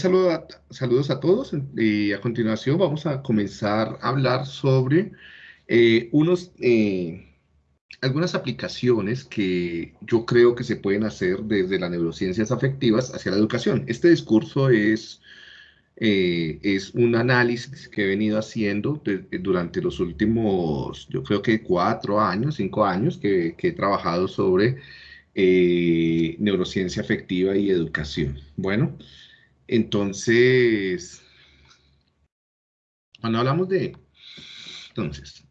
saludos a todos y a continuación vamos a comenzar a hablar sobre eh, unos, eh, algunas aplicaciones que yo creo que se pueden hacer desde las neurociencias afectivas hacia la educación. Este discurso es, eh, es un análisis que he venido haciendo durante los últimos, yo creo que cuatro años, cinco años, que, que he trabajado sobre neurociencia afectiva y educación. Bueno, entonces, cuando hablamos de, entonces,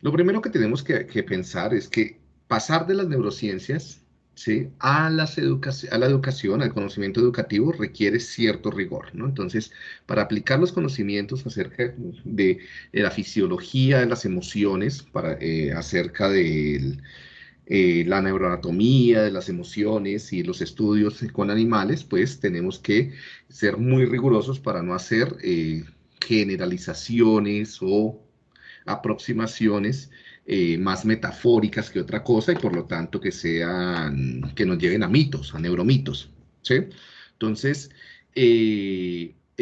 lo primero que tenemos que, pensar es que pasar de las neurociencias ¿sí? a, las a la educación, al conocimiento educativo, requiere cierto rigor, ¿no? Entonces, para aplicar los conocimientos acerca de, la fisiología de las emociones, para, eh, acerca del eh, la neuroanatomía de las emociones y los estudios con animales, pues tenemos que ser muy rigurosos para no hacer eh, generalizaciones o aproximaciones eh, más metafóricas que otra cosa y por lo tanto que sean, que nos lleven a mitos, a neuromitos, ¿sí? Entonces,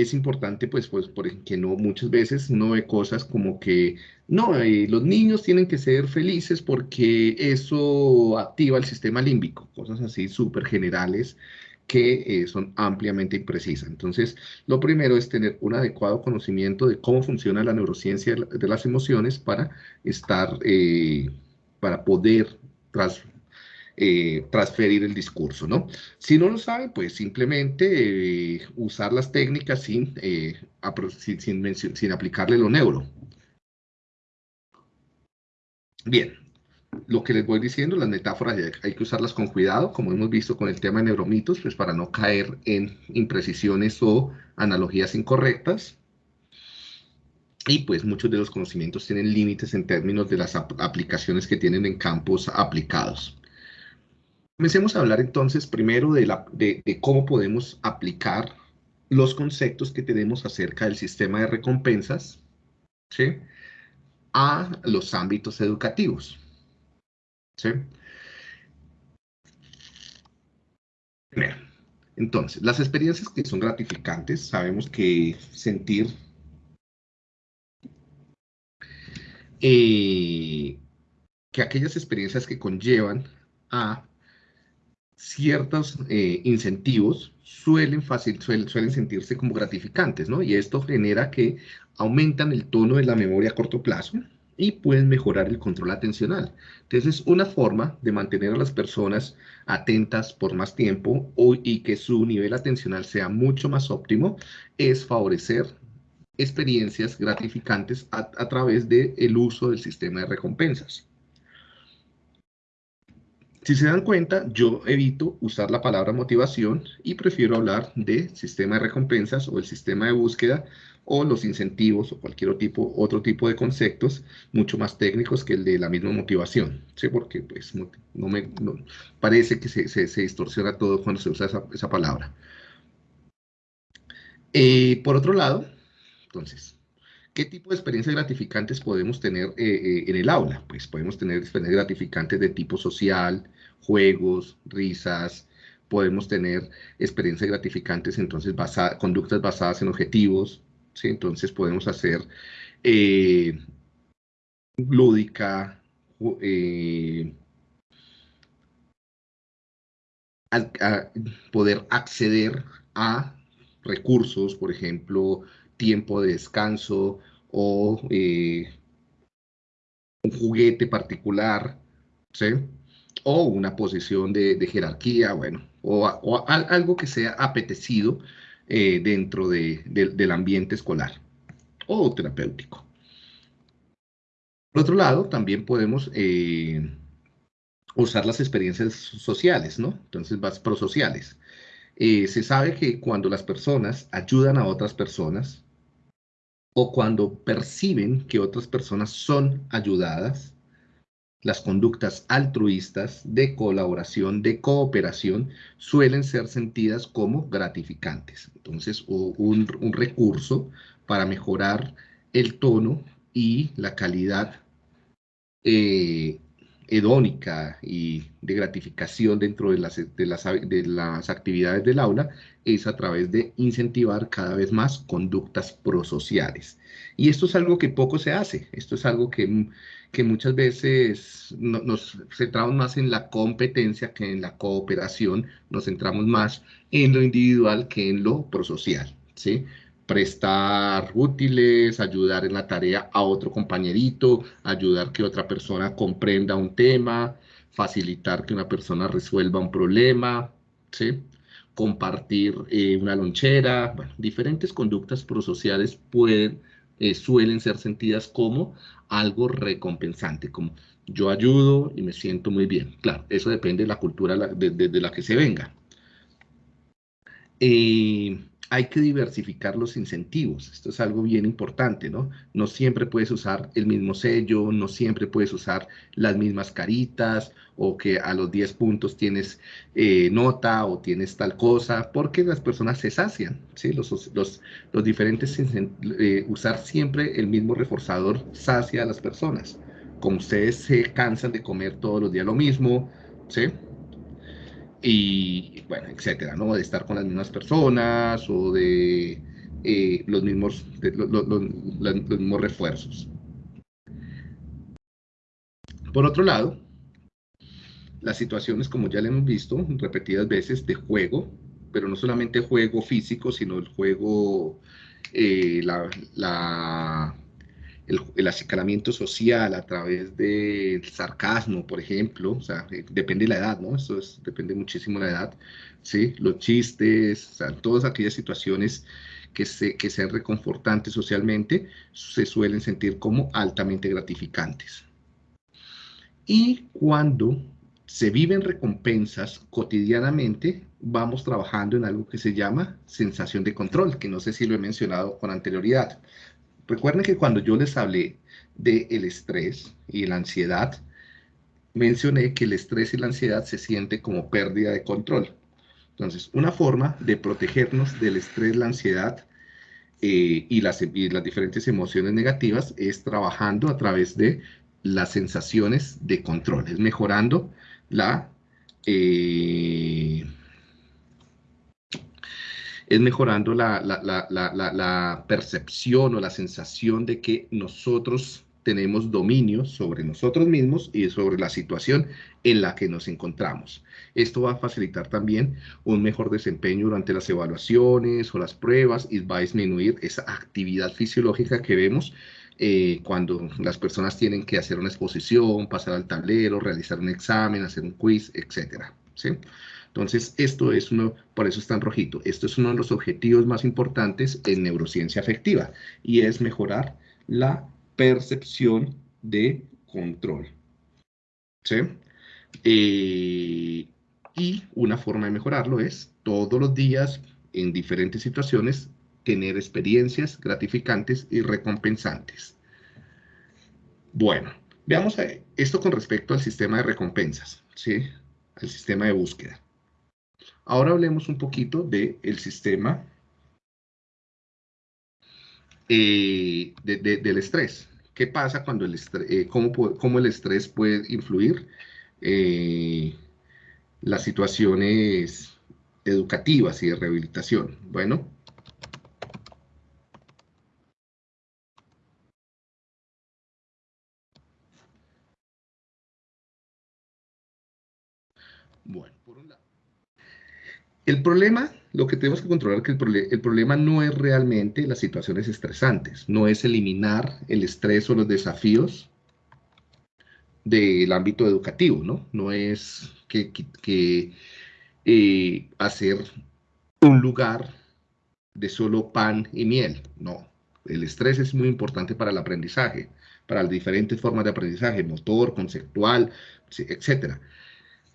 es importante, pues, pues, porque no, muchas veces no hay cosas como que, no, eh, los niños tienen que ser felices porque eso activa el sistema límbico, cosas así súper generales que eh, son ampliamente imprecisas. Entonces, lo primero es tener un adecuado conocimiento de cómo funciona la neurociencia de las emociones para estar, eh, para poder tras, eh, transferir el discurso, ¿no? Si no lo sabe, pues simplemente eh, usar las técnicas sin, eh, sin, aplicarle lo neuro. Bien, lo que les voy diciendo, las metáforas hay que usarlas con cuidado, como hemos visto con el tema de neuromitos, pues para no caer en imprecisiones o analogías incorrectas. Y pues muchos de los conocimientos tienen límites en términos de las aplicaciones que tienen en campos aplicados. Comencemos a hablar entonces primero de, la, de, cómo podemos aplicar los conceptos que tenemos acerca del sistema de recompensas ¿sí? a los ámbitos educativos. ¿sí? Primero, entonces, las experiencias que son gratificantes, sabemos que sentir eh, que aquellas experiencias que conllevan a ciertos eh, incentivos suelen, fácil, suelen, sentirse como gratificantes, ¿no? Y esto genera que aumentan el tono de la memoria a corto plazo y pueden mejorar el control atencional. Entonces, una forma de mantener a las personas atentas por más tiempo y que su nivel atencional sea mucho más óptimo es favorecer experiencias gratificantes a, a través del uso del sistema de recompensas. Si se dan cuenta, yo evito usar la palabra motivación y prefiero hablar de sistema de recompensas o el sistema de búsqueda o los incentivos o cualquier otro tipo, de conceptos mucho más técnicos que el de la misma motivación, ¿sí? Porque pues no, me parece que se, distorsiona todo cuando se usa esa, esa palabra. Eh, por otro lado, entonces, ¿Qué tipo de experiencias gratificantes podemos tener eh, eh, en el aula? Pues podemos tener experiencias gratificantes de tipo social, juegos, risas, podemos tener experiencias gratificantes, entonces conductas basadas en objetivos, ¿sí? Entonces podemos hacer eh, lúdica, poder acceder a recursos, por ejemplo, tiempo de descanso o eh, un juguete particular, ¿sí? O una posición de, jerarquía, bueno, o, algo que sea apetecido eh, dentro del ambiente escolar o terapéutico. Por otro lado, también podemos eh, usar las experiencias sociales, ¿no? Entonces, vas prosociales. se sabe que cuando las personas ayudan a otras personas, o cuando perciben que otras personas son ayudadas, las conductas altruistas de colaboración, de cooperación, suelen ser sentidas como gratificantes. Entonces, un, recurso para mejorar el tono y la calidad eh, hedónica y de gratificación dentro de las, de, las, de las actividades del aula es a través de incentivar cada vez más conductas prosociales. Y esto es algo que poco se hace, esto es algo que, que muchas veces nos centramos más en la competencia que en la cooperación, nos centramos más en lo individual que en lo prosocial, ¿sí? Prestar útiles, ayudar en la tarea a otro compañerito, ayudar que otra persona comprenda un tema, facilitar que una persona resuelva un problema, ¿sí? compartir eh, una lonchera, bueno, diferentes conductas prosociales pueden, eh, suelen ser sentidas como algo recompensante, como yo ayudo y me siento muy bien. Claro, eso depende de la cultura de, la que se venga. Eh, hay que diversificar los incentivos. Esto es algo bien importante, ¿no? No siempre puedes usar el mismo sello, no siempre puedes usar las mismas caritas o que a los 10 puntos tienes eh, nota o tienes tal cosa, porque las personas se sacian, ¿sí? Los, diferentes, eh, usar siempre el mismo reforzador sacia a las personas. Como ustedes se cansan de comer todos los días lo mismo, ¿sí? Y bueno, etcétera, ¿no? De estar con las mismas personas o de eh, los, mismos, los, mismos refuerzos. Por otro lado, las situaciones, como ya le hemos visto repetidas veces, de juego, pero no solamente juego físico, sino el juego, eh, la, el, acicalamiento social a través del sarcasmo, por ejemplo, o sea, eh, depende de la edad, ¿no? Eso es, depende muchísimo de la edad, ¿sí? Los chistes, o sea, todas aquellas situaciones que, se, que sean reconfortantes socialmente, se suelen sentir como altamente gratificantes. Y cuando se viven recompensas cotidianamente, vamos trabajando en algo que se llama sensación de control, que no sé si lo he mencionado con anterioridad. Recuerden que cuando yo les hablé del estrés y la ansiedad, mencioné que el estrés y la ansiedad se siente como pérdida de control. Entonces, una forma de protegernos del estrés, la ansiedad eh, y, las, las diferentes emociones negativas es trabajando a través de las sensaciones de control, es mejorando la... Eh, es mejorando la, percepción o la sensación de que nosotros tenemos dominio sobre nosotros mismos y sobre la situación en la que nos encontramos. Esto va a facilitar también un mejor desempeño durante las evaluaciones o las pruebas y va a disminuir esa actividad fisiológica que vemos eh, cuando las personas tienen que hacer una exposición, pasar al tablero, realizar un examen, hacer un quiz, etcétera. ¿sí? Entonces, esto es uno, por eso está en rojito, esto es uno de los objetivos más importantes en neurociencia afectiva y es mejorar la percepción de control. ¿Sí? Eh, y una forma de mejorarlo es todos los días, en diferentes situaciones, tener experiencias gratificantes y recompensantes. Bueno, veamos esto con respecto al sistema de recompensas, ¿sí? Al sistema de búsqueda. Ahora hablemos un poquito del sistema eh, del estrés. ¿Qué pasa cuando el estrés, eh, cómo, el estrés puede influir eh, las situaciones educativas y de rehabilitación? Bueno, Bueno. El problema, lo que tenemos que controlar, que el, problema no es realmente las situaciones estresantes, no es eliminar el estrés o los desafíos del ámbito educativo, ¿no? No es que, eh, hacer un lugar de solo pan y miel, no. El estrés es muy importante para el aprendizaje, para las diferentes formas de aprendizaje, motor, conceptual, etcétera.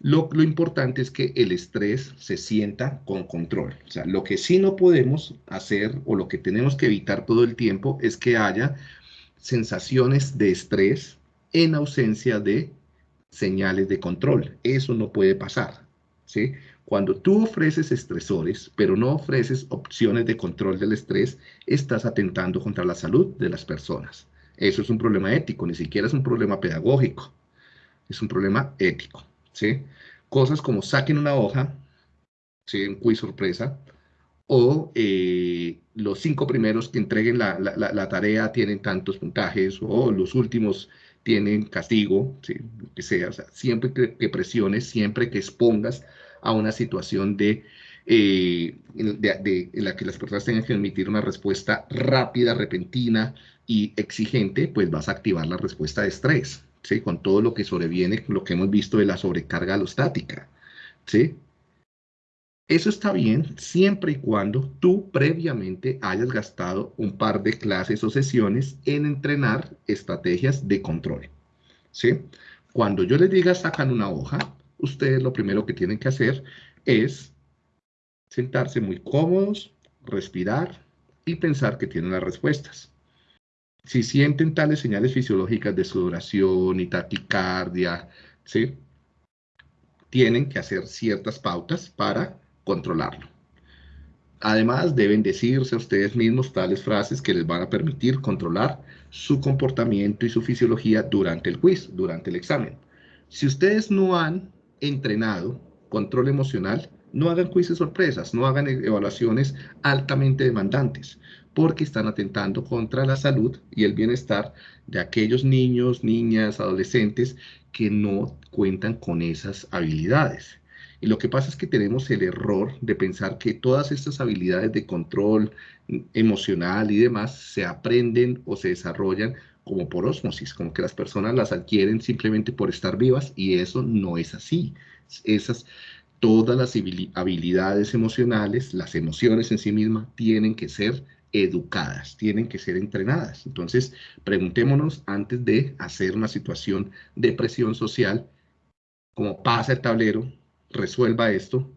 Lo, importante es que el estrés se sienta con control. O sea, lo que sí no podemos hacer o lo que tenemos que evitar todo el tiempo es que haya sensaciones de estrés en ausencia de señales de control. Eso no puede pasar. ¿sí? Cuando tú ofreces estresores, pero no ofreces opciones de control del estrés, estás atentando contra la salud de las personas. Eso es un problema ético, ni siquiera es un problema pedagógico. es un problema ético, ¿sí? Cosas como saquen una hoja, ¿sí? Un quiz sorpresa, o eh, los cinco primeros que entreguen la, la, tarea tienen tantos puntajes, o los últimos tienen castigo, ¿sí? lo que sea, o sea siempre que, presiones, siempre que expongas a una situación de, eh, de, en la que las personas tengan que emitir una respuesta rápida, repentina y exigente, pues vas a activar la respuesta de estrés, ¿sí? con todo lo que sobreviene, lo que hemos visto de la sobrecarga alostática. ¿sí? Eso está bien siempre y cuando tú previamente hayas gastado un par de clases o sesiones en entrenar estrategias de control. ¿sí? Cuando yo les diga sacan una hoja, ustedes lo primero que tienen que hacer es sentarse muy cómodos, respirar y pensar que tienen las respuestas. Si sienten tales señales fisiológicas de sudoración y taquicardia, ¿sí? tienen que hacer ciertas pautas para controlarlo. Además, deben decirse a ustedes mismos tales frases que les van a permitir controlar su comportamiento y su fisiología durante el quiz, durante el examen. Si ustedes no han entrenado control emocional, no hagan quizzes sorpresas, no hagan evaluaciones altamente demandantes, porque están atentando contra la salud y el bienestar de aquellos niños, niñas, adolescentes que no cuentan con esas habilidades. Y lo que pasa es que tenemos el error de pensar que todas estas habilidades de control emocional y demás se aprenden o se desarrollan como por osmosis, como que las personas las adquieren simplemente por estar vivas y eso no es así. Esas, todas las habilidades emocionales, las emociones en sí mismas, tienen que ser educadas, tienen que ser entrenadas. Entonces, preguntémonos antes de hacer una situación de presión social, como pasa el tablero, resuelva esto,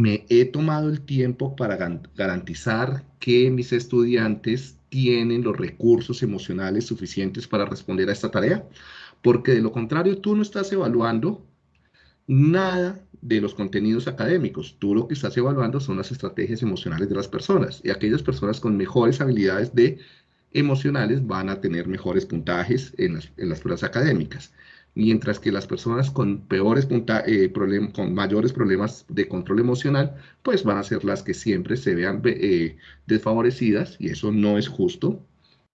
me he tomado el tiempo para garantizar que mis estudiantes tienen los recursos emocionales suficientes para responder a esta tarea, porque de lo contrario tú no estás evaluando nada de los contenidos académicos. Tú lo que estás evaluando son las estrategias emocionales de las personas y aquellas personas con mejores habilidades de emocionales van a tener mejores puntajes en las, en las pruebas académicas mientras que las personas con peores eh, con mayores problemas de control emocional, pues van a ser las que siempre se vean eh, desfavorecidas y eso no es justo,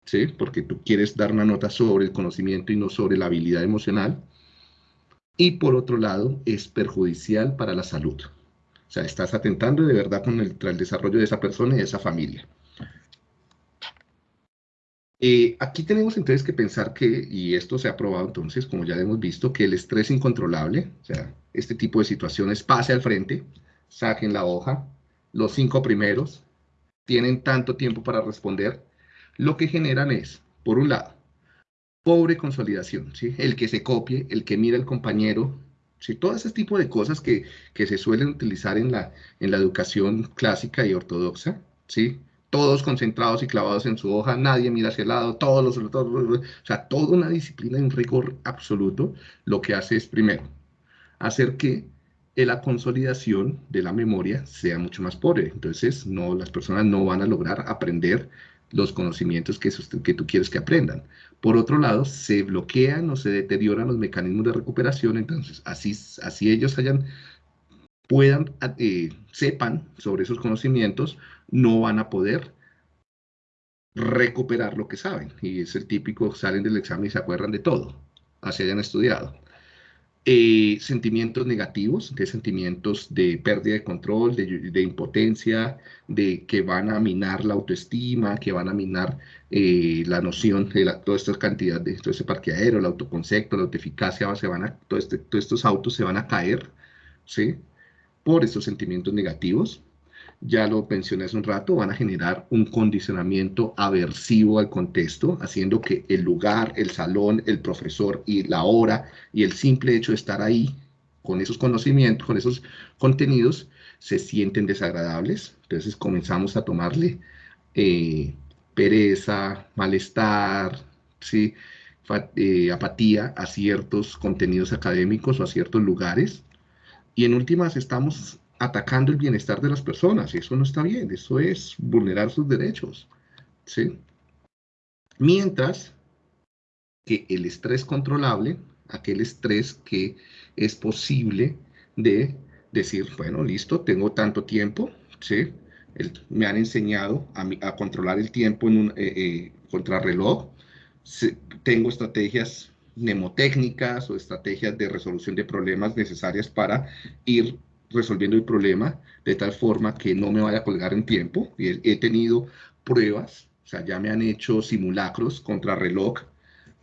¿sí? Porque tú quieres dar una nota sobre el conocimiento y no sobre la habilidad emocional. Y por otro lado, es perjudicial para la salud. O sea, estás atentando de verdad con el desarrollo de esa persona y de esa familia. Eh, aquí tenemos entonces que pensar que, y esto se ha probado entonces, como ya hemos visto, que el estrés incontrolable, o sea, este tipo de situaciones, pase al frente, saquen la hoja, los cinco primeros tienen tanto tiempo para responder, lo que generan es, por un lado, pobre consolidación, ¿sí? el que se copie, el que mira al compañero, ¿sí? todo ese tipo de cosas que, que se suelen utilizar en la, en la educación clásica y ortodoxa, ¿sí? todos concentrados y clavados en su hoja, nadie mira hacia el lado, todos los, o sea, toda una disciplina un rigor absoluto, lo que hace es, primero, hacer que la consolidación de la memoria sea mucho más pobre. Entonces, no, las personas no van a lograr aprender los conocimientos que, que tú quieres que aprendan. Por otro lado, se bloquean o se deterioran los mecanismos de recuperación, entonces, así, así ellos hayan puedan, eh, sepan sobre esos conocimientos, no van a poder recuperar lo que saben. Y es el típico, salen del examen y se acuerdan de todo, así hayan estudiado. Eh, sentimientos negativos, de sentimientos de pérdida de control, de, impotencia, de que van a minar la autoestima, que van a minar eh, la noción de la, toda esta cantidad de todo ese parqueadero, el autoconcepto, la autoeficacia, se van a, este, todos estos autos se van a caer, ¿sí? por estos sentimientos negativos, ya lo mencioné hace un rato, van a generar un condicionamiento aversivo al contexto, haciendo que el lugar, el salón, el profesor y la hora y el simple hecho de estar ahí con esos conocimientos, con esos contenidos, se sienten desagradables. Entonces comenzamos a tomarle eh, pereza, malestar, ¿sí? Eh, apatía a ciertos contenidos académicos o a ciertos lugares y en últimas estamos atacando el bienestar de las personas eso no está bien, eso es vulnerar sus derechos. ¿sí? Mientras que el estrés controlable, aquel estrés que es posible de decir, bueno, listo, tengo tanto tiempo, ¿sí? me han enseñado a, controlar el tiempo en un eh, eh, contrarreloj. tengo estrategias mnemotécnicas o estrategias de resolución de problemas necesarias para ir resolviendo el problema de tal forma que no me vaya a colgar en tiempo. He, tenido pruebas, o sea, ya me han hecho simulacros contra reloj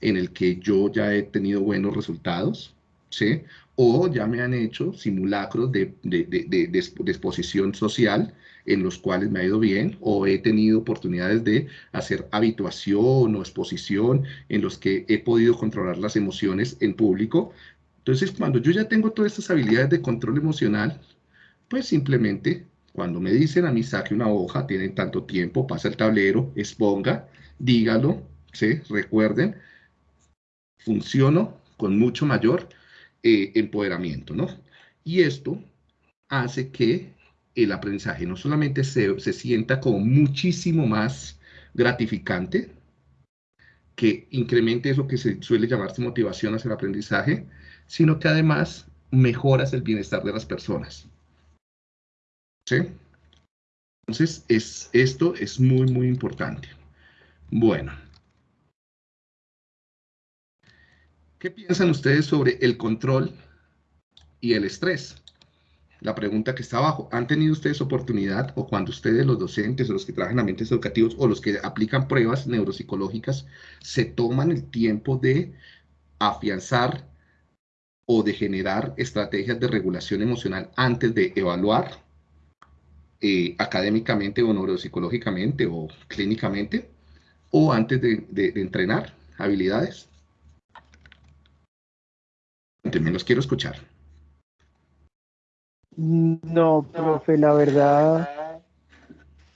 en el que yo ya he tenido buenos resultados, ¿sí? O ya me han hecho simulacros de, de, de, de exposición social en los cuales me ha ido bien o he tenido oportunidades de hacer habituación o exposición en los que he podido controlar las emociones en público. Entonces, cuando yo ya tengo todas estas habilidades de control emocional, pues simplemente cuando me dicen a mí saque una hoja, tienen tanto tiempo, pasa el tablero, exponga, dígalo, ¿sí? recuerden, funciono con mucho mayor eh, empoderamiento, ¿no? Y esto hace que el aprendizaje no solamente se, se sienta como muchísimo más gratificante, que incremente eso que se suele llamarse motivación hacia el aprendizaje, sino que además mejoras el bienestar de las personas. ¿Sí? Entonces, es, esto es muy, muy importante. Bueno. ¿Qué piensan ustedes sobre el control y el estrés? la pregunta que está abajo. ¿Han tenido ustedes oportunidad o cuando ustedes, los docentes o los que trabajan en ambientes educativos o los que aplican pruebas neuropsicológicas, se toman el tiempo de afianzar o de generar estrategias de regulación emocional antes de evaluar eh, académicamente o neuropsicológicamente o clínicamente o antes de, entrenar habilidades? También los quiero escuchar. No, profe, la verdad,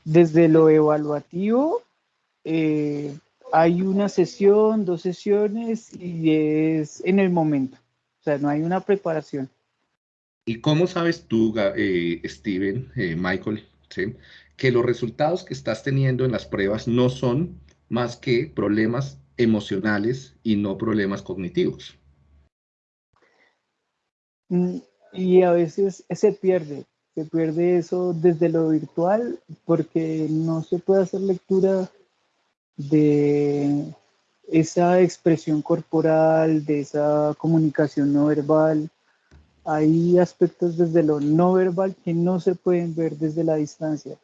desde lo evaluativo, eh, hay una sesión, dos sesiones y es en el momento. O sea, no hay una preparación. ¿Y cómo sabes tú, eh, Steven, eh, Michael, que los resultados que estás teniendo en las pruebas no son más que problemas emocionales y no problemas cognitivos? Mm, y a veces se pierde, se pierde eso desde lo virtual porque no se puede hacer lectura de esa expresión corporal, de esa comunicación no verbal. Hay aspectos desde lo no verbal que no se pueden ver desde la distancia.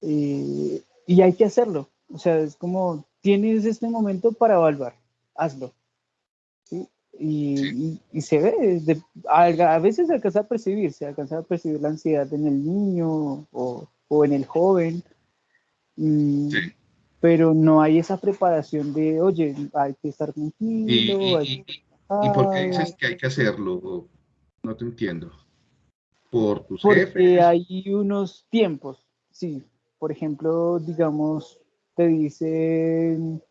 Eh, y hay que hacerlo. O sea, es como, tienes este momento para evaluar, hazlo. Y, se ve, a, veces se alcanza a percibir, se alcanza a percibir la ansiedad en el niño o, o en el joven, mm, pero no hay esa preparación de, oye, hay que estar tranquilo. ¿Y, y, por qué dices que hay que hacerlo? No te entiendo. ¿Por tus Porque hay unos tiempos, sí. Por ejemplo, digamos, te dicen,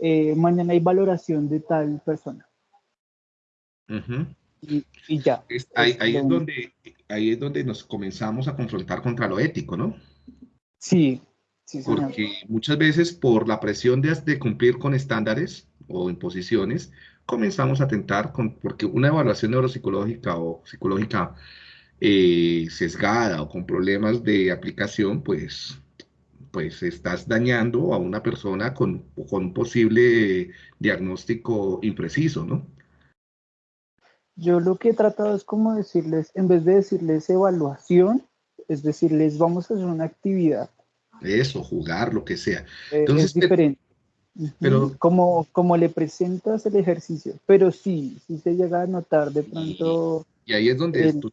eh, mañana hay valoración de tal persona y, ya. ahí, es donde, ahí es donde nos comenzamos a confrontar contra lo ético, ¿no? Sí, sí, Porque muchas veces por la presión de, de, cumplir con estándares o imposiciones, comenzamos a tentar con, porque una evaluación neuropsicológica o psicológica eh, sesgada o con problemas de aplicación, pues, pues estás dañando a una persona con, con un posible diagnóstico impreciso, ¿no? Yo lo que he tratado es como decirles, en vez de decirles evaluación, es decirles vamos a hacer una actividad. Eso, jugar, lo que sea. Eh, Entonces, es diferente. Pero, como, como le presentas el ejercicio, pero sí, sí se llega a notar de pronto. Y, ahí es donde tú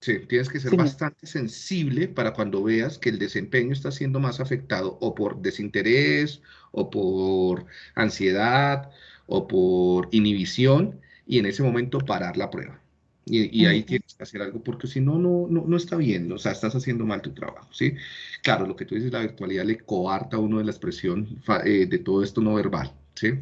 sí, tienes que ser bastante sensible para cuando veas que el desempeño está siendo más afectado o por desinterés, o por ansiedad, o por inhibición, y en ese momento parar la prueba. Y, ahí tienes que hacer algo porque si no, no, no, está bien, o sea, estás haciendo mal tu trabajo, ¿sí? Claro, lo que tú dices, la virtualidad le coarta a uno de la expresión eh, de todo esto no verbal, ¿sí?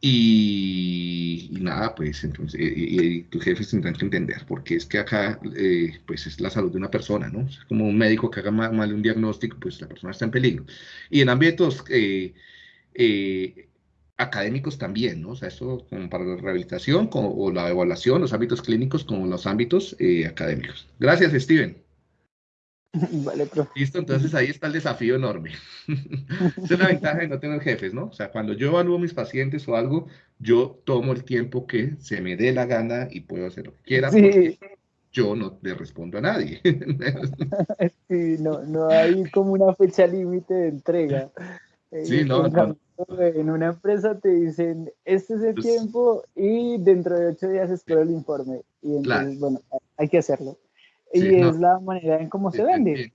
y, nada, pues entonces, y, tus jefes tendrán que entender, porque es que acá, eh, pues es la salud de una persona, ¿no? Es como un médico que haga mal, un diagnóstico, pues la persona está en peligro. Y en ámbitos... Eh, académicos también, ¿no? O sea, eso como para la rehabilitación como, o la evaluación, los ámbitos clínicos como los ámbitos eh, académicos. Gracias, Steven. Vale, profe. Listo, entonces ahí está el desafío enorme. Esa es la ventaja de no tener jefes, ¿no? O sea, cuando yo evalúo mis pacientes o algo, yo tomo el tiempo que se me dé la gana y puedo hacer lo que quiera. Sí. Yo no le respondo a nadie. sí, no, no hay como una fecha límite de entrega. Sí, eh, no, no, En una empresa te dicen, este es el pues tiempo y dentro de ocho días espero el informe. Y entonces, bueno, hay que hacerlo y es la manera en cómo se vende.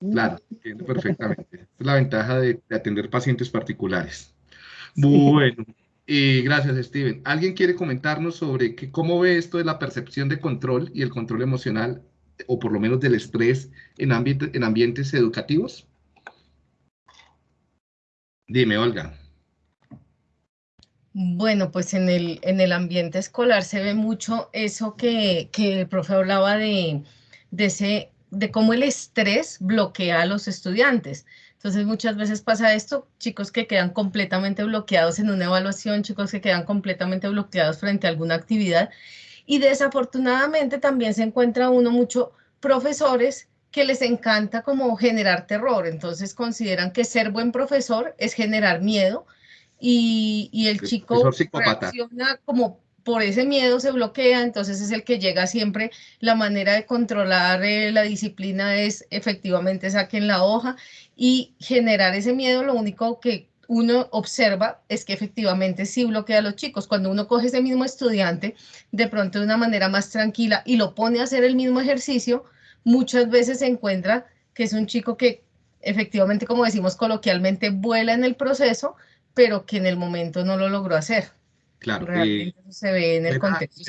Claro, entiendo perfectamente. es la ventaja de, atender pacientes particulares. Bueno, y gracias, Steven. ¿Alguien quiere comentarnos sobre que, cómo ve esto de la percepción de control y el control emocional, o por lo menos del estrés, en, ambiente, en ambientes educativos? Dime, Olga. Bueno, pues en el, en el ambiente escolar se ve mucho eso que, el profe hablaba de, de, ese, de cómo el estrés bloquea a los estudiantes. Entonces muchas veces pasa esto, chicos que quedan completamente bloqueados en una evaluación, chicos que quedan completamente bloqueados frente a alguna actividad y desafortunadamente también se encuentra uno mucho profesores que les encanta como generar terror, entonces consideran que ser buen profesor es generar miedo y, el chico reacciona como por ese miedo se bloquea, entonces es el que llega siempre, la manera de controlar eh, la disciplina es efectivamente saquen la hoja y generar ese miedo, lo único que uno observa es que efectivamente sí bloquea a los chicos. Cuando uno coge ese mismo estudiante de pronto de una manera más tranquila y lo pone a hacer el mismo ejercicio, muchas veces se encuentra que es un chico que efectivamente, como decimos coloquialmente, vuela en el proceso, pero que en el momento no lo logró hacer. Claro. Realmente eso se ve en el contexto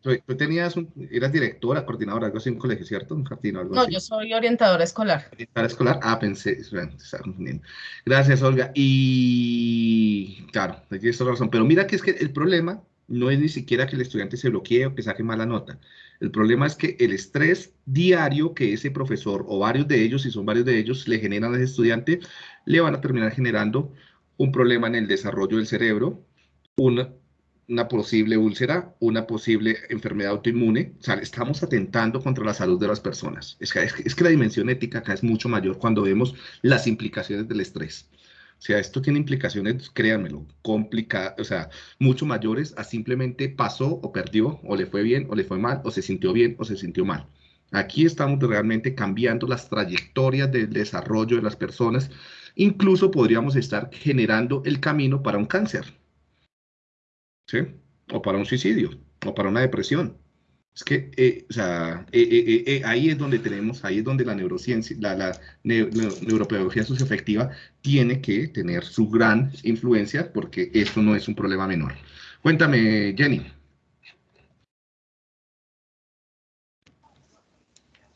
tú, tenías un, eras directora, coordinadora, algo así en un colegio, ¿cierto? Un jardín o algo no, yo soy orientadora escolar. Orientadora escolar, ah, pensé, bueno, estaba confundiendo. Gracias, Olga. Y claro, tienes toda la razón, pero mira que es que el problema no es ni siquiera que el estudiante se bloquee o que saque mala nota. El problema es que el estrés diario que ese profesor o varios de ellos, si son varios de ellos, le generan al estudiante, le van a terminar generando un problema en el desarrollo del cerebro, una, posible úlcera, una posible enfermedad autoinmune. O sea, estamos atentando contra la salud de las personas. Es que, es que la dimensión ética acá es mucho mayor cuando vemos las implicaciones del estrés. O sea, esto tiene implicaciones, créanmelo, complicadas, o sea, mucho mayores a simplemente pasó o perdió, o le fue bien, o le fue mal, o se sintió bien, o se sintió mal. Aquí estamos realmente cambiando las trayectorias del desarrollo de las personas incluso podríamos estar generando el camino para un cáncer, ¿sí? O para un suicidio, o para una depresión. Es que, eh, o sea, eh, eh, ahí es donde tenemos, ahí es donde la neurociencia, la, la neuropedagogía socioafectiva tiene que tener su gran influencia, porque esto no es un problema menor. Cuéntame, Jenny.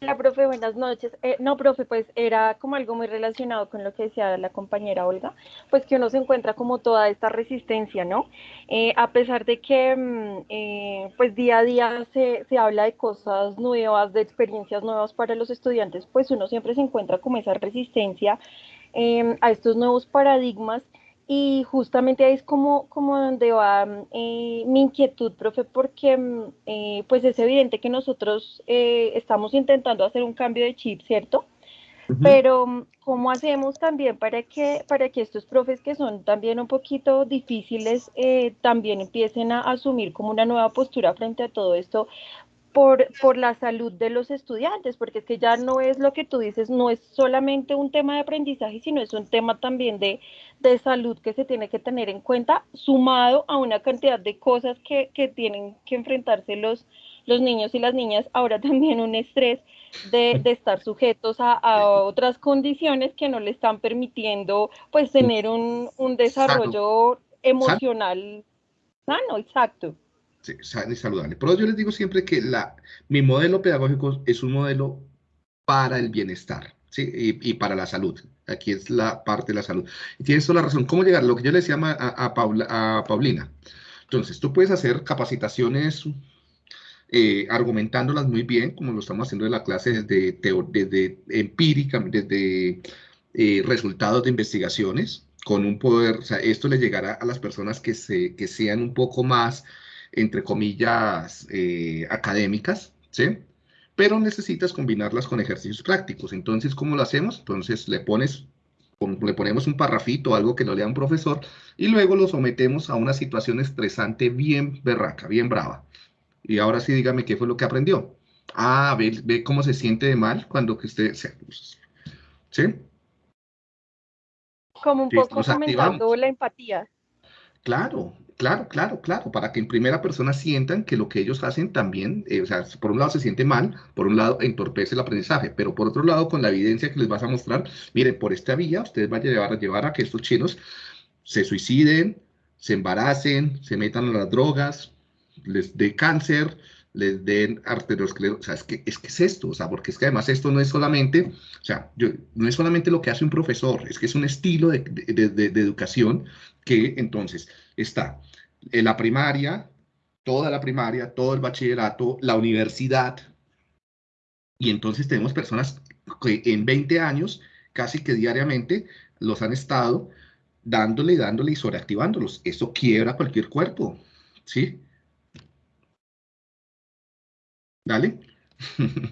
Hola, profe, buenas noches. Eh, no, profe, pues era como algo muy relacionado con lo que decía la compañera Olga, pues que uno se encuentra como toda esta resistencia, ¿no? Eh, a pesar de que, mm, eh, pues día a día se, se habla de cosas nuevas, de experiencias nuevas para los estudiantes, pues uno siempre se encuentra como esa resistencia a estos nuevos paradigmas y justamente ahí es como, como donde va eh, mi inquietud, profe, porque mm, eh, pues es evidente que nosotros eh, estamos intentando hacer un cambio de chip, ¿cierto? Pero mm, ¿cómo hacemos también para que, para que estos profes que son también un poquito difíciles también empiecen a asumir como una nueva postura frente a todo esto? Por, por la salud de los estudiantes, porque es que ya no es lo que tú dices, no es solamente un tema de aprendizaje, sino es un tema también de, de salud que se tiene que tener en cuenta, sumado a una cantidad de cosas que, que tienen que enfrentarse los, los niños y las niñas, ahora también un estrés de, de estar sujetos a, a, otras condiciones que no le están permitiendo pues tener un, un desarrollo emocional sano, exacto sano y saludable. Por eso yo les digo siempre que la, mi modelo pedagógico es un modelo para el bienestar ¿sí? y, para la salud. Aquí es la parte de la salud. Y tienes toda la razón. ¿Cómo llegar? Lo que yo le decía a, a, Paulina. Entonces, tú puedes hacer capacitaciones eh, argumentándolas muy bien, como lo estamos haciendo en la clase desde, desde empírica, desde eh, resultados de investigaciones, con un poder, o sea, esto le llegará a las personas que, se, que sean un poco más, entre comillas, eh, académicas, ¿sí? Pero necesitas combinarlas con ejercicios prácticos. Entonces, ¿cómo lo hacemos? Entonces, le pones le ponemos un parrafito, algo que no lea un profesor, y luego lo sometemos a una situación estresante bien berraca, bien brava. Y ahora sí, dígame qué fue lo que aprendió. Ah, ve, ve cómo se siente de mal cuando que usted... ¿Sí? Como un poco la empatía. Claro, claro, claro, claro, para que en primera persona sientan que lo que ellos hacen también, eh, o sea, por un lado se siente mal, por un lado entorpece el aprendizaje, pero por otro lado, con la evidencia que les vas a mostrar, miren, por esta vía ustedes van a llevar, a llevar a que estos chinos se suiciden, se embaracen, se metan a las drogas, les dé cáncer, les den arteriosclerosis, o sea, es que, es que es esto, o sea, porque es que además esto no es solamente, o sea, yo, no es solamente lo que hace un profesor, es que es un estilo de, de, de, educación que entonces está en la primaria, toda la primaria, todo el bachillerato, la universidad, y entonces tenemos personas que en 20 años, casi que diariamente, los han estado dándole, dándole y sobreactivándolos. Eso quiebra cualquier cuerpo, ¿sí? Dale.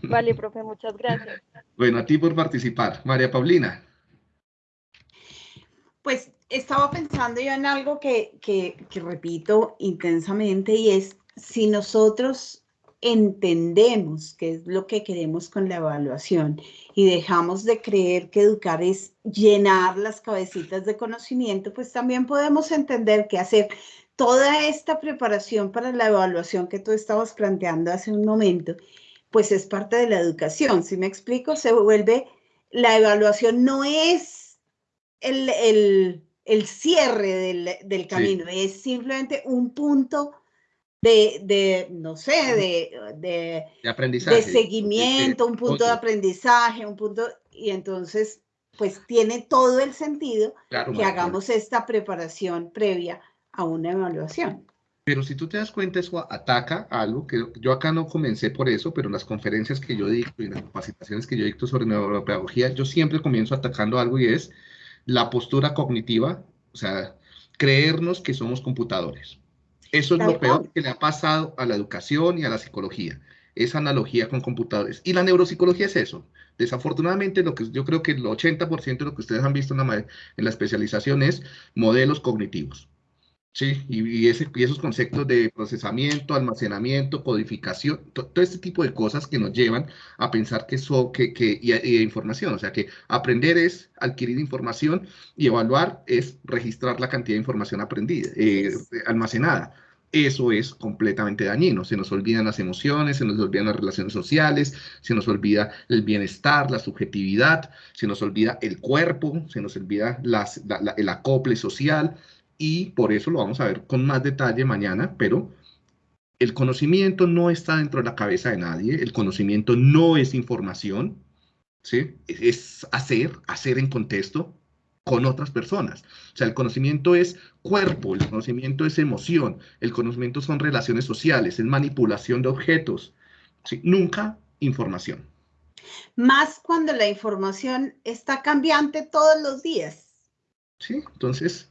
Vale, profe, muchas gracias. Bueno, a ti por participar. María Paulina. Pues estaba pensando yo en algo que, que, que repito intensamente y es si nosotros entendemos qué es lo que queremos con la evaluación y dejamos de creer que educar es llenar las cabecitas de conocimiento, pues también podemos entender que hacer toda esta preparación para la evaluación que tú estabas planteando hace un momento, pues es parte de la educación. Si me explico, se vuelve, la evaluación no es el, cierre del, camino, es simplemente un punto de, no sé, de, aprendizaje. de seguimiento, un punto de aprendizaje, un punto, y entonces, pues tiene todo el sentido que hagamos esta preparación previa a una evaluación. Pero si tú te das cuenta, eso ataca algo que yo acá no comencé por eso, pero las conferencias que yo dicto y las capacitaciones que yo dicto sobre neuropedagogía, yo siempre comienzo atacando algo y es la postura cognitiva, o sea, creernos que somos computadores. Eso es lo peor que le ha pasado a la educación y a la psicología, esa analogía con computadores. Y la neuropsicología es eso. Desafortunadamente, lo que yo creo que el 80% de lo que ustedes han visto en la, en la especialización es modelos cognitivos. Sí, y, ese, y, esos conceptos de procesamiento, almacenamiento, codificación, todo este tipo de cosas que nos llevan a pensar que eso, que, que y, información, o sea que aprender es adquirir información y evaluar es registrar la cantidad de información aprendida, eh, almacenada. Eso es completamente dañino. Se nos olvidan las emociones, se nos olvidan las relaciones sociales, se nos olvida el bienestar, la subjetividad, se nos olvida el cuerpo, se nos olvida las, el acople social y por eso lo vamos a ver con más detalle mañana, pero el conocimiento no está dentro de la cabeza de nadie, el conocimiento no es información, ¿sí? es hacer, hacer en contexto con otras personas. O sea, el conocimiento es cuerpo, el conocimiento es emoción, el conocimiento son relaciones sociales, es manipulación de objetos, ¿sí? nunca información. Más cuando la información está cambiante todos los días. Sí, entonces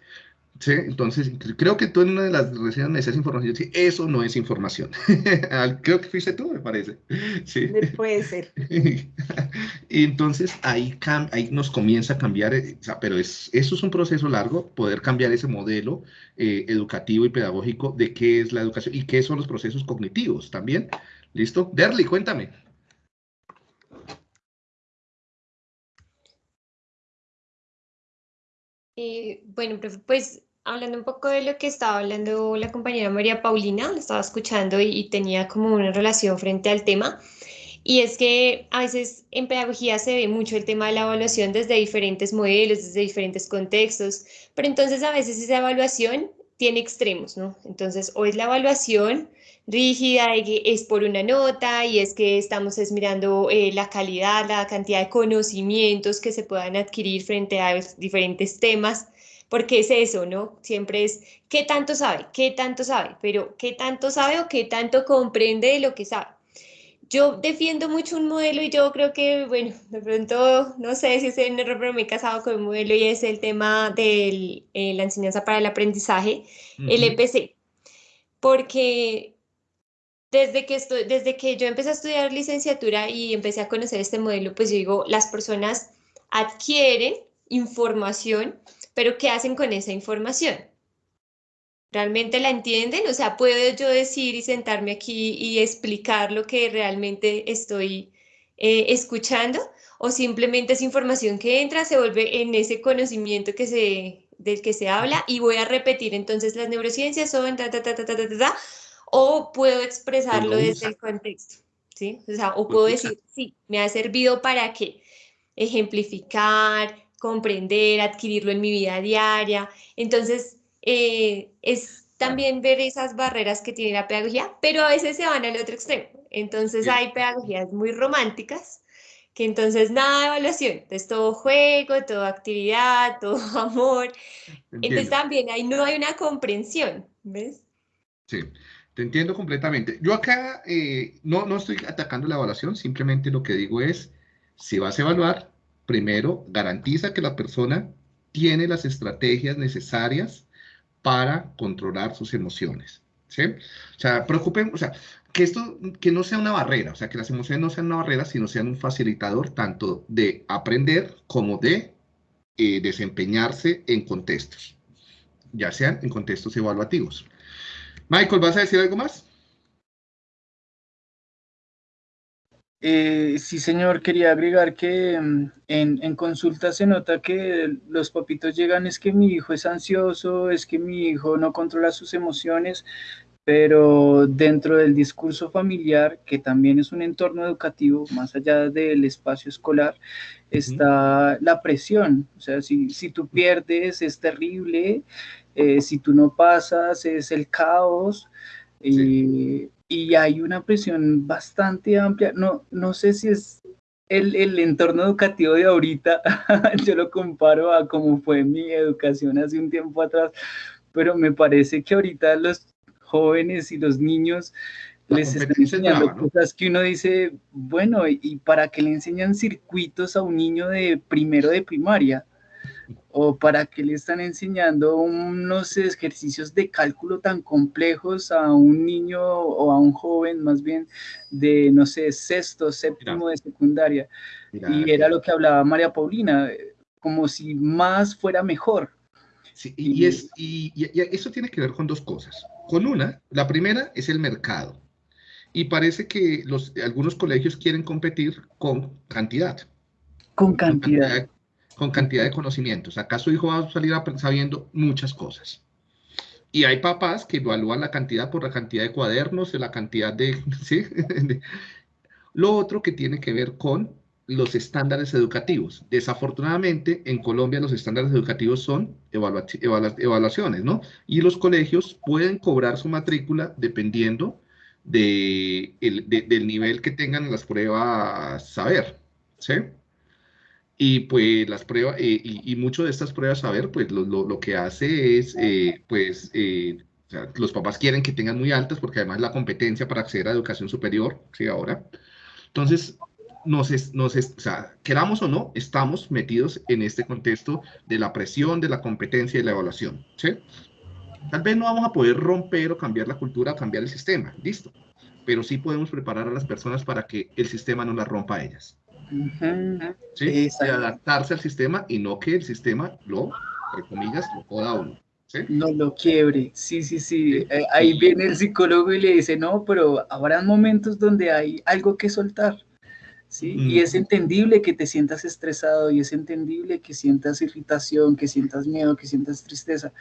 Sí, entonces creo que tú en una de las reseñas me decías información. Sí, eso no es información. creo que fuiste tú, me parece. Sí. Puede ser. y entonces ahí, ahí nos comienza a cambiar, eh, o sea, pero es, eso es un proceso largo, poder cambiar ese modelo eh, educativo y pedagógico de qué es la educación y qué son los procesos cognitivos también. ¿Listo? Derly, cuéntame. Eh, bueno, pues hablando un poco de lo que estaba hablando la compañera María Paulina, la estaba escuchando y, tenía como una relación frente al tema. Y es que a veces en pedagogía se ve mucho el tema de la evaluación desde diferentes modelos, desde diferentes contextos, pero entonces a veces esa evaluación tiene extremos, ¿no? Entonces, o es la evaluación rígida y que es por una nota y es que estamos mirando eh, la calidad, la cantidad de conocimientos que se puedan adquirir frente a diferentes temas porque es eso, ¿no? Siempre es qué tanto sabe, qué tanto sabe, pero qué tanto sabe o qué tanto comprende de lo que sabe. yo defiendo mucho un modelo y yo creo que, bueno, de pronto, no sé si es un error, pero me he casado con un modelo y es el tema de eh, la enseñanza para el aprendizaje, el EPC. Porque desde que, estoy, desde que yo empecé a estudiar licenciatura y empecé a conocer este modelo, pues yo digo, las personas adquieren información, pero ¿qué hacen con esa información? ¿Realmente la entienden? O sea, ¿puedo yo decir y sentarme aquí y explicar lo que realmente estoy eh, escuchando? ¿O simplemente es información que entra, se vuelve en ese conocimiento que se, del que se habla y voy a repetir entonces las neurociencias son ta, ta, ta, ta, ta, ta, ta, o puedo expresarlo desde el contexto, ¿sí? O sea, o puedo decir, sí, me ha servido para qué? Ejemplificar, comprender, adquirirlo en mi vida diaria. Entonces, eh, es también ver esas barreras que tiene la pedagogía, pero a veces se van al otro extremo. Entonces hay pedagogías muy románticas, que entonces nada de evaluación, entonces todo juego, toda actividad, todo amor. Entonces también ahí no hay una comprensión, ¿ves? Sí, te entiendo completamente. Yo acá eh, no, no estoy atacando la evaluación, simplemente lo que digo es, si vas a evaluar, primero garantiza que la persona tiene las estrategias necesarias para controlar sus emociones. O sea, preocupen, o sea, que esto que no sea una barrera, o sea, que las emociones no sean una barrera, sino sean un facilitador tanto de aprender como de eh, desempeñarse en contextos, ya sean en contextos evaluativos. Michael, ¿vas a decir algo más? Eh, sí, señor, quería agregar que mm, en, en, consulta se nota que los papitos llegan, es que mi hijo es ansioso, es que mi hijo no controla sus emociones, pero dentro del discurso familiar, que también es un entorno educativo, más allá del espacio escolar, está la presión. O sea, si, si tú pierdes es terrible, eh, si tú no pasas es el caos. Y, y hay una presión bastante amplia. No, no sé si es el, el, entorno educativo de ahorita, yo lo comparo a cómo fue mi educación hace un tiempo atrás, pero me parece que ahorita los jóvenes y los niños les están enseñando cosas que uno dice, bueno, ¿y para qué le enseñan circuitos a un niño de primero de primaria? O para qué le están enseñando unos ejercicios de cálculo tan complejos a un niño o a un joven más bien de, no sé, sexto, séptimo de secundaria. y era lo que hablaba María Paulina, como si más fuera mejor. Sí, y, es, y, eso tiene que ver con dos cosas. Con una, la primera es el mercado. Y parece que los, algunos colegios quieren competir con cantidad. Con cantidad. Con cantidad de conocimientos. Acá su hijo va a salir sabiendo muchas cosas. Y hay papás que evalúan la cantidad por la cantidad de cuadernos, la cantidad de... Lo otro que tiene que ver con los estándares educativos. Desafortunadamente, en Colombia los estándares educativos son evaluaciones, ¿no? Y los colegios pueden cobrar su matrícula dependiendo de del nivel que tengan las pruebas saber, ¿sí? Y pues las pruebas, eh, y, y mucho de estas pruebas, a ver, pues lo, lo, que hace es, eh, pues, eh, los papás quieren que tengan muy altas porque además la competencia para acceder a educación superior, ¿sí? Ahora. Entonces, nos, nos o sea, queramos o no, estamos metidos en este contexto de la presión, de la competencia y la evaluación, ¿sí? Tal vez no vamos a poder romper o cambiar la cultura, cambiar el sistema, listo. Pero sí podemos preparar a las personas para que el sistema no las rompa a ellas. ¿Sí? De adaptarse al sistema y no que el sistema lo, entre comillas, lo joda uno. ¿sí? No lo quiebre, sí, sí, sí. Eh, ahí viene el psicólogo y le dice, no, pero habrá momentos donde hay algo que soltar. ¿sí? Y es entendible que te sientas estresado y es entendible que sientas irritación, que sientas miedo, que sientas tristeza.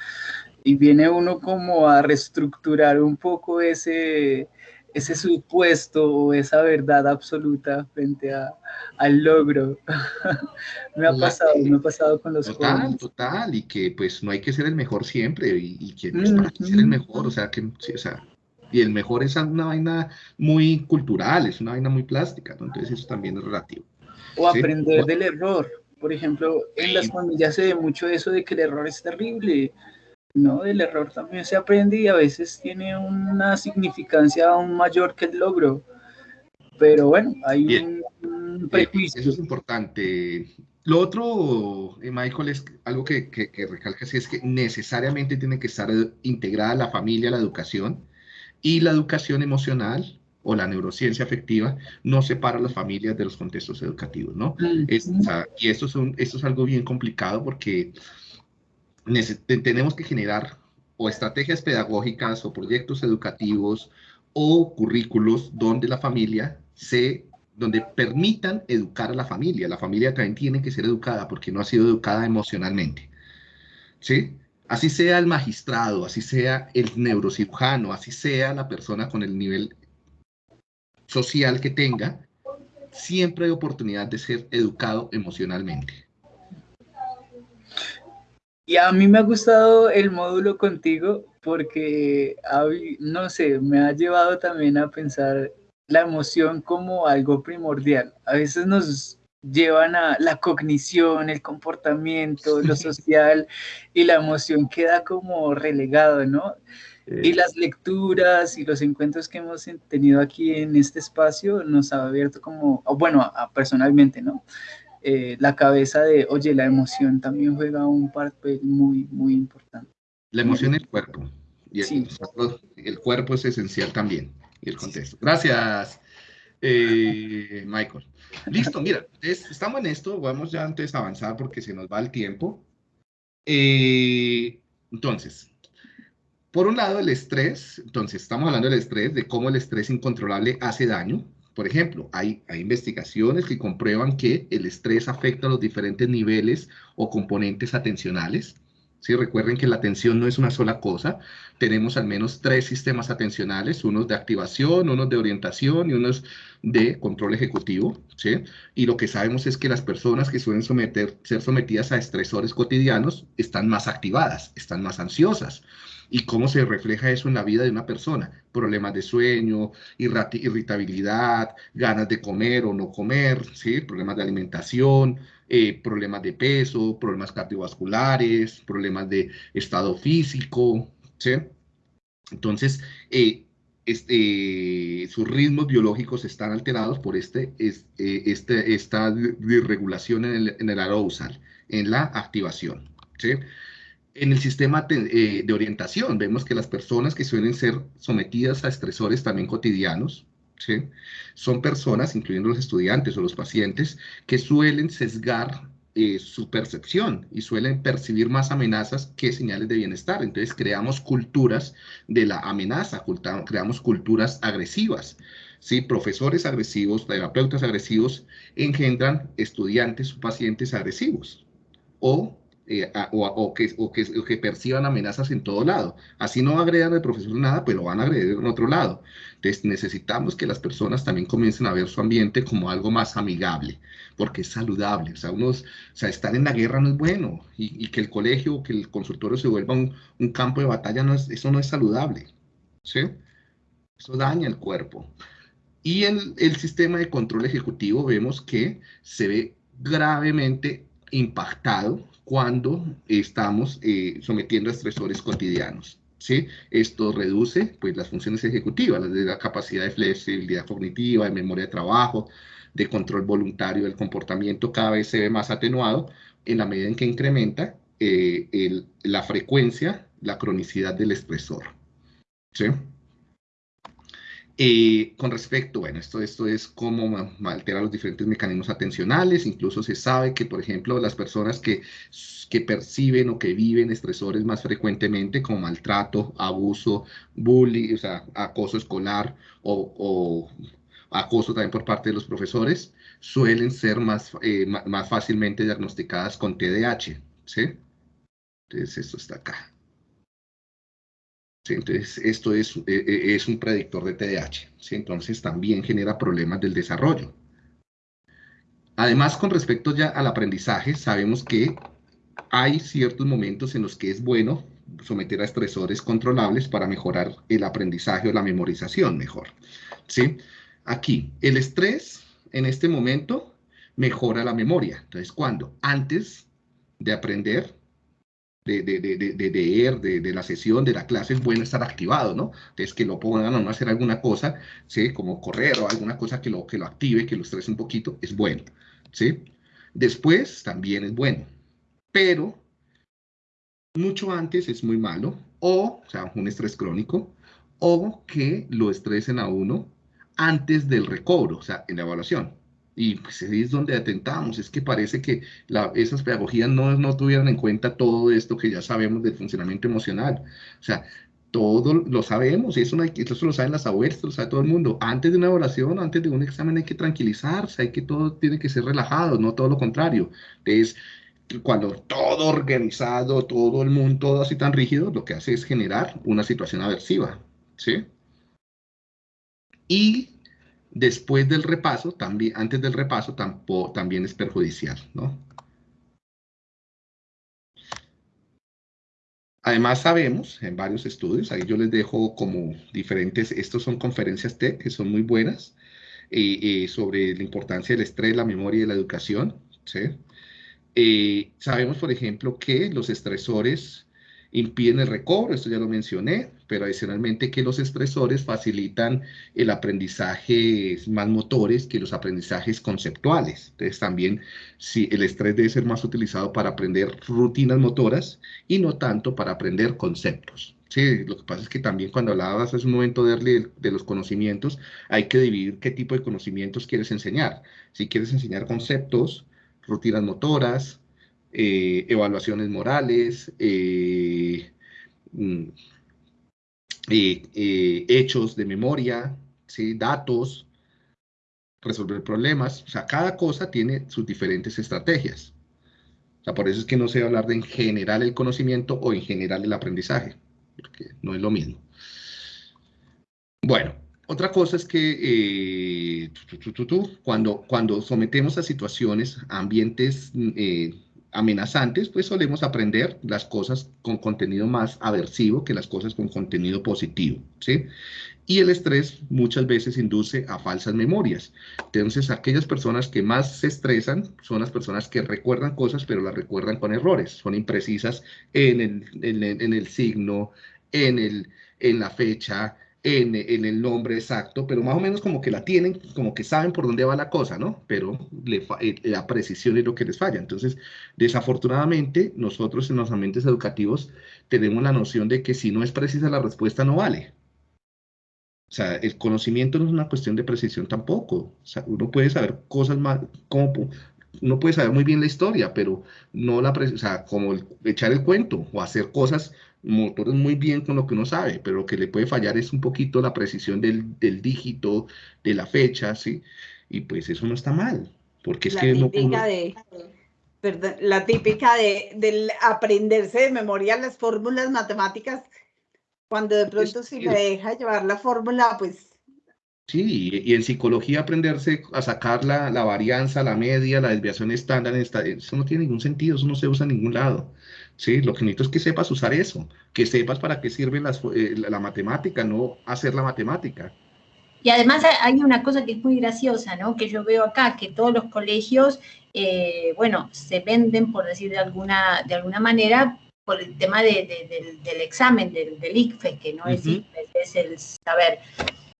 Y viene uno como a reestructurar un poco ese, ese supuesto o esa verdad absoluta frente a, al logro. me ha pasado, me ha pasado con los total, jóvenes. Total, y que pues no hay que ser el mejor siempre, y, que no hay que ser el mejor, o sea, que, o sea, y el mejor es una vaina muy cultural, es una vaina muy plástica, entonces eso también es relativo. O aprender del error. Por ejemplo, en las familias se ve mucho eso de que el error es terrible, ¿no? Del error también se aprende y a veces tiene una significancia aún mayor que el logro. pero bueno, hay un, prejuicio. Eso es importante. Lo otro, eh, Michael, es algo que, que, es que necesariamente tiene que estar integrada la familia, la educación, y la educación emocional o la neurociencia afectiva no separa a las familias de los contextos educativos, ¿no? y esto es, esto es algo bien complicado porque tenemos que generar o estrategias pedagógicas o proyectos educativos o currículos donde la familia se donde permitan educar a la familia. La familia también tiene que ser educada porque no ha sido educada emocionalmente. ¿Sí? Así sea el magistrado, así sea el neurocirujano, así sea la persona con el nivel social que tenga, siempre hay oportunidad de ser educado emocionalmente. Y a mí me ha gustado el módulo contigo porque, no sé, me ha llevado también a pensar la emoción como algo primordial. A veces nos llevan a la cognición, el comportamiento, lo social, y la emoción queda como relegado, ¿no? Y las lecturas y los encuentros que hemos tenido aquí en este espacio nos ha abierto como, bueno, personalmente, ¿no? Eh, la cabeza de, oye, la emoción también juega un papel muy, muy importante. La emoción y el cuerpo. Y el, el cuerpo es esencial también, y el contexto. Gracias, eh, Michael. Listo, mira, estamos en esto, vamos ya antes a avanzar porque se nos va el tiempo. Eh, entonces, por un lado, el estrés, entonces estamos hablando del estrés, de cómo el estrés incontrolable hace daño, por ejemplo, hay, hay, investigaciones que comprueban que el estrés afecta a los diferentes niveles o componentes atencionales. ¿Sí? Recuerden que la atención no es una sola cosa. Tenemos al menos tres sistemas atencionales, unos de activación, unos de orientación y unos de control ejecutivo. ¿sí? Y lo que sabemos es que las personas que suelen someter, ser sometidas a estresores cotidianos están más activadas, están más ansiosas. ¿Y cómo se refleja eso en la vida de una persona? Problemas de sueño, irritabilidad, ganas de comer o no comer, ¿sí? problemas de alimentación, eh, problemas de peso, problemas cardiovasculares, problemas de estado físico. ¿sí? Entonces, eh, este, sus ritmos biológicos están alterados por este, eh, este, esta desregulación en el, en el arousal, en la activación. ¿sí? En el sistema eh, de orientación vemos que las personas que suelen ser sometidas a estresores también cotidianos, son personas, incluyendo los estudiantes o los pacientes, que suelen sesgar eh, su percepción y suelen percibir más amenazas que señales de bienestar. Entonces creamos culturas de la amenaza, creamos culturas agresivas. ¿sí? Profesores agresivos, terapeutas agresivos engendran estudiantes o pacientes agresivos. O eh, o, que, que, perciban amenazas en todo lado. Así no agredan al profesor nada, pero van a agredir en otro lado. Entonces necesitamos que las personas también comiencen a ver su ambiente como algo más amigable, porque es saludable. O sea, unos, o sea estar en la guerra no es bueno, y, que el colegio o que el consultorio se vuelva un, campo de batalla, eso no es saludable. ¿sí? Eso daña el cuerpo. Y el sistema de control ejecutivo vemos que se ve gravemente impactado cuando estamos eh, sometiendo a estresores cotidianos. ¿sí? Esto reduce pues, las funciones ejecutivas, las de la capacidad de flexibilidad cognitiva, de memoria de trabajo, de control voluntario del comportamiento, cada vez se ve más atenuado en la medida en que incrementa eh, la frecuencia, la cronicidad del estresor. ¿sí? Eh, con respecto, bueno, esto, esto es cómo altera los diferentes mecanismos atencionales, incluso se sabe que, por ejemplo, las personas que, que perciben o que viven estresores más frecuentemente, como maltrato, abuso, bullying, o sea, acoso escolar o, acoso también por parte de los profesores, suelen ser más, eh, más fácilmente diagnosticadas con TDAH. Entonces, esto está acá. Entonces, esto es, eh, eh, es un predictor de TDAH. Entonces, también genera problemas del desarrollo. Además, con respecto ya al aprendizaje, sabemos que hay ciertos momentos en los que es bueno someter a estresores controlables para mejorar el aprendizaje o la memorización mejor. ¿sí? Aquí, el estrés en este momento mejora la memoria. Entonces, cuando antes de aprender, de, de, de, de, de, ER, de, de, la sesión, de la clase, es bueno estar activado, ¿no? Entonces, que lo pongan a no hacer alguna cosa, ¿sí? Como correr o alguna cosa que lo, que lo active, que lo estrese un poquito, es bueno, ¿sí? Después, también es bueno, pero mucho antes es muy malo, o, o sea, un estrés crónico, o que lo estresen a uno antes del recobro, o sea, en la evaluación. Y pues ahí es donde atentamos, es que parece que la, esas pedagogías no, no tuvieran en cuenta todo esto que ya sabemos del funcionamiento emocional. O sea, todo lo sabemos, y eso, no hay, eso lo saben las abuelas, lo sabe todo el mundo. Antes de una evaluación, antes de un examen hay que tranquilizarse, hay que todo tiene que ser relajado, no todo lo contrario. Entonces, cuando todo organizado, todo el mundo, todo así tan rígido, lo que hace es generar una situación aversiva, ¿sí? Y después del repaso, también, antes del repaso, tampoco, también es perjudicial, ¿no? Además sabemos en varios estudios, ahí yo les dejo como diferentes, estos son conferencias TED que son muy buenas, sobre la importancia del estrés, la memoria y la educación. Eh, sabemos, por ejemplo, que los estresores impiden el recobro, esto ya lo mencioné, pero adicionalmente que los estresores facilitan el aprendizaje más motores que los aprendizajes conceptuales. Entonces también si el estrés debe ser más utilizado para aprender rutinas motoras y no tanto para aprender conceptos. Sí, lo que pasa es que también cuando hablabas hace un momento de, de los conocimientos, hay que dividir qué tipo de conocimientos quieres enseñar. Si quieres enseñar conceptos, rutinas motoras, eh, evaluaciones morales, eh, mm, eh, hechos de memoria, ¿sí? datos, resolver problemas. O sea, cada cosa tiene sus diferentes estrategias. O sea, por eso es que no se va a hablar de en general el conocimiento o en general el aprendizaje, porque no es lo mismo. Bueno, otra cosa es que cuando, cuando sometemos a situaciones, ambientes eh, amenazantes, pues solemos aprender las cosas con contenido más aversivo que las cosas con contenido positivo, ¿sí? Y el estrés muchas veces induce a falsas memorias. Entonces, aquellas personas que más se estresan son las personas que recuerdan cosas, pero las recuerdan con errores, son imprecisas en el, en el signo, en, el, en la fecha, en, el nombre exacto, pero más o menos como que la tienen, como que saben por dónde va la cosa, ¿no? Pero eh, la precisión es lo que les falla. Entonces, desafortunadamente, nosotros en los ambientes educativos tenemos la noción de que si no es precisa la respuesta, no vale. O sea, el conocimiento no es una cuestión de precisión tampoco. O sea, uno puede saber cosas más, como uno puede saber muy bien la historia, pero no la, o sea, como echar el cuento o hacer cosas motores muy bien con lo que uno sabe, pero lo que le puede fallar es un poquito la precisión del, del dígito, de la fecha, ¿sí? Y pues eso no está mal, porque es la que típica de, perdón, la típica de, del aprenderse de memoria las fórmulas matemáticas, cuando de pronto si me deja llevar la fórmula, pues... Sí, y en psicología aprenderse a sacar la, la varianza, la media, la desviación estándar, eso no tiene ningún sentido, eso no se usa en ningún lado. ¿Sí? Lo que necesito es que sepas usar eso, que sepas para qué sirve eh, la, matemática, no hacer la matemática. Y además hay una cosa que es muy graciosa, ¿no? Que yo veo acá, que todos los colegios, eh, bueno, se venden, por decir de alguna, de alguna manera, por el tema de, del, examen, del, del ICFE, que no es es el saber.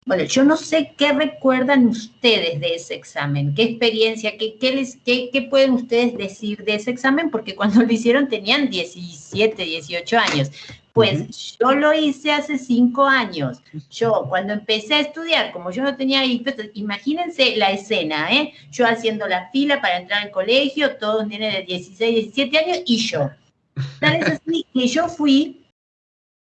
Bueno, yo no sé qué recuerdan ustedes de ese examen, qué experiencia, qué, qué, les, qué, qué pueden ustedes decir de ese examen, porque cuando lo hicieron tenían 17, 18 años. Pues yo lo hice hace cinco años. Yo cuando empecé a estudiar, como yo no tenía imagínense la escena, ¿eh? Yo haciendo la fila para entrar al colegio, todos niños de 16, 17 años y yo. Tal es así que yo fui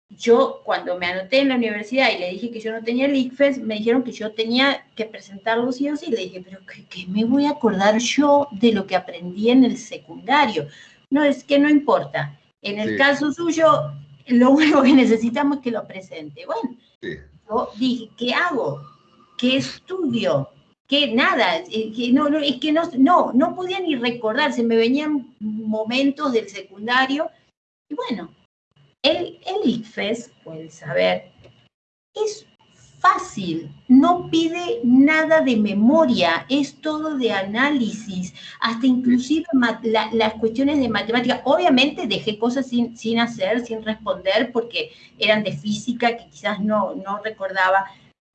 yo cuando me anoté en la universidad y le dije que yo no tenía el ICFES, me dijeron que yo tenía que presentarlo sí o sí. Le dije, pero ¿qué, me voy a acordar yo de lo que aprendí en el secundario? No, es que no importa. En el caso suyo, lo único que necesitamos es que lo presente. Bueno, yo dije, ¿qué hago? ¿Qué estudio? que nada, que no, no, es que no, no, no podía ni recordar, se me venían momentos del secundario, y bueno, el, el ICFES, o el saber, es fácil, no pide nada de memoria, es todo de análisis, hasta inclusive las cuestiones de matemática. Obviamente dejé cosas sin, sin, hacer, sin responder, porque eran de física que quizás no, no recordaba,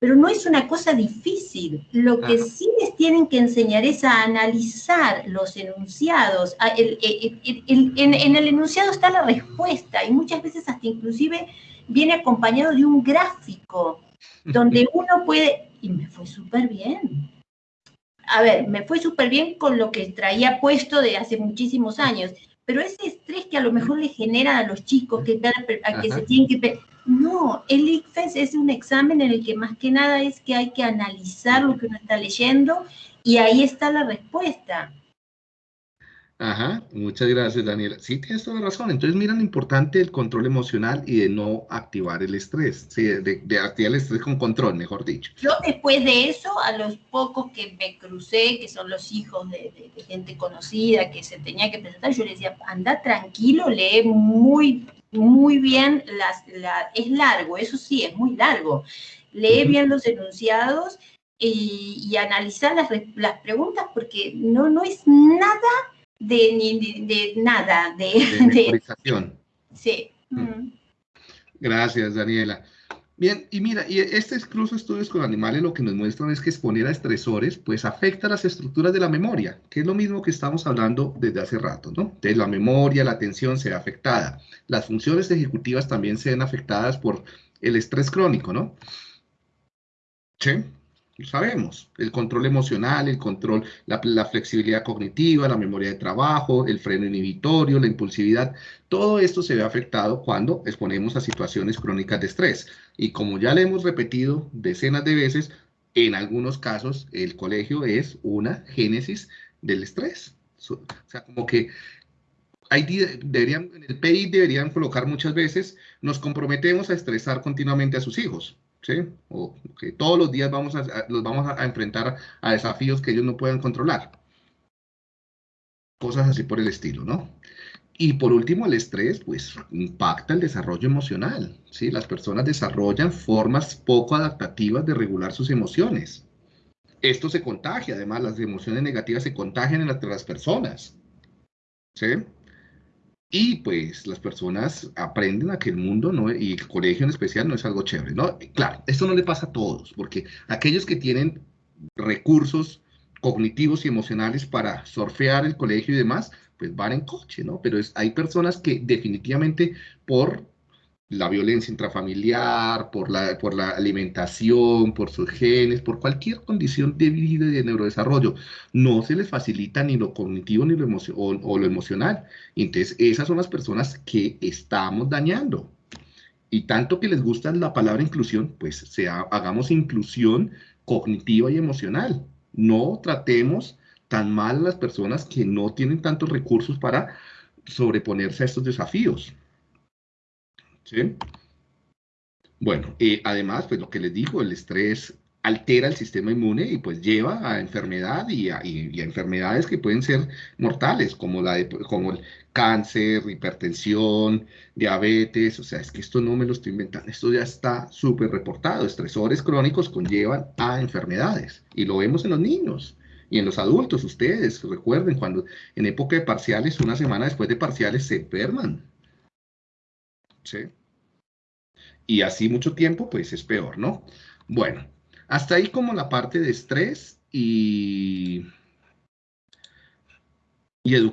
pero no es una cosa difícil. Lo que sí les tienen que enseñar es a analizar los enunciados. en, en el enunciado está la respuesta y muchas veces hasta inclusive viene acompañado de un gráfico donde uno puede, y me fue súper bien. A ver, me fue súper bien con lo que traía puesto de hace muchísimos años, pero ese estrés que a lo mejor le genera a los chicos que, que se tienen que... No, el ICFES es un examen en el que más que nada es que hay que analizar lo que uno está leyendo y ahí está la respuesta. Ajá, muchas gracias, Daniela. Sí, tienes toda la razón. Entonces, mira lo importante del control emocional y de no activar el estrés. Sí, de, activar el estrés con control, mejor dicho. Yo después de eso, a los pocos que me crucé, que son los hijos de, gente conocida que se tenía que presentar, yo les decía, anda tranquilo, lee muy, muy bien, las, la, es largo, eso sí, es muy largo. Lee bien los enunciados y, y analizar las, las preguntas porque no, no es nada de, ni, de, nada, de... De Sí. Mm. Gracias, Daniela. Bien, y mira, y este incluso estudios con animales lo que nos muestran es que exponer a estresores pues afecta las estructuras de la memoria, que es lo mismo que estamos hablando desde hace rato, ¿no? Entonces la memoria, la atención se ve afectada. Las funciones ejecutivas también se ven afectadas por el estrés crónico, ¿no? Sí lo sabemos, el control emocional, el control, la, flexibilidad cognitiva, la memoria de trabajo, el freno inhibitorio, la impulsividad, todo esto se ve afectado cuando exponemos a situaciones crónicas de estrés. Y como ya le hemos repetido decenas de veces, en algunos casos el colegio es una génesis del estrés. O sea, como que hay, deberían, en el PI deberían colocar muchas veces, nos comprometemos a estresar continuamente a sus hijos ¿sí? O que todos los días vamos los vamos a, enfrentar a desafíos que ellos no puedan controlar. Cosas así por el estilo, ¿no? Y por último, el estrés, pues, impacta el desarrollo emocional, ¿sí? Las personas desarrollan formas poco adaptativas de regular sus emociones. Esto se contagia, además, las emociones negativas se contagian entre las personas, ¿sí? Y pues las personas aprenden a que el mundo no, y el colegio en especial no es algo chévere, ¿no? Claro, esto no le pasa a todos, porque aquellos que tienen recursos cognitivos y emocionales para surfear el colegio y demás, pues van en coche, ¿no? Pero hay personas que definitivamente por la violencia intrafamiliar, por la, por la alimentación, por sus genes, por cualquier condición de vida y de neurodesarrollo, no se les facilita ni lo cognitivo ni lo o, lo emocional. Entonces, esas son las personas que estamos dañando. Y tanto que les gusta la palabra inclusión, pues sea, hagamos inclusión cognitiva y emocional. No tratemos tan mal a las personas que no tienen tantos recursos para sobreponerse a estos desafíos. ¿Sí? Bueno, y además, pues lo que les digo, el estrés altera el sistema inmune y pues lleva a enfermedad y a, enfermedades que pueden ser mortales, como, la como el cáncer, hipertensión, diabetes, o sea, es que esto no me lo estoy inventando, esto ya está súper reportado, estresores crónicos conllevan a enfermedades y lo vemos en los niños y en los adultos, ustedes recuerden cuando en época de parciales, una semana después de parciales se enferman, ¿sí? Y así mucho tiempo, pues es peor, ¿no? Bueno, hasta ahí como la parte de estrés y, y educación.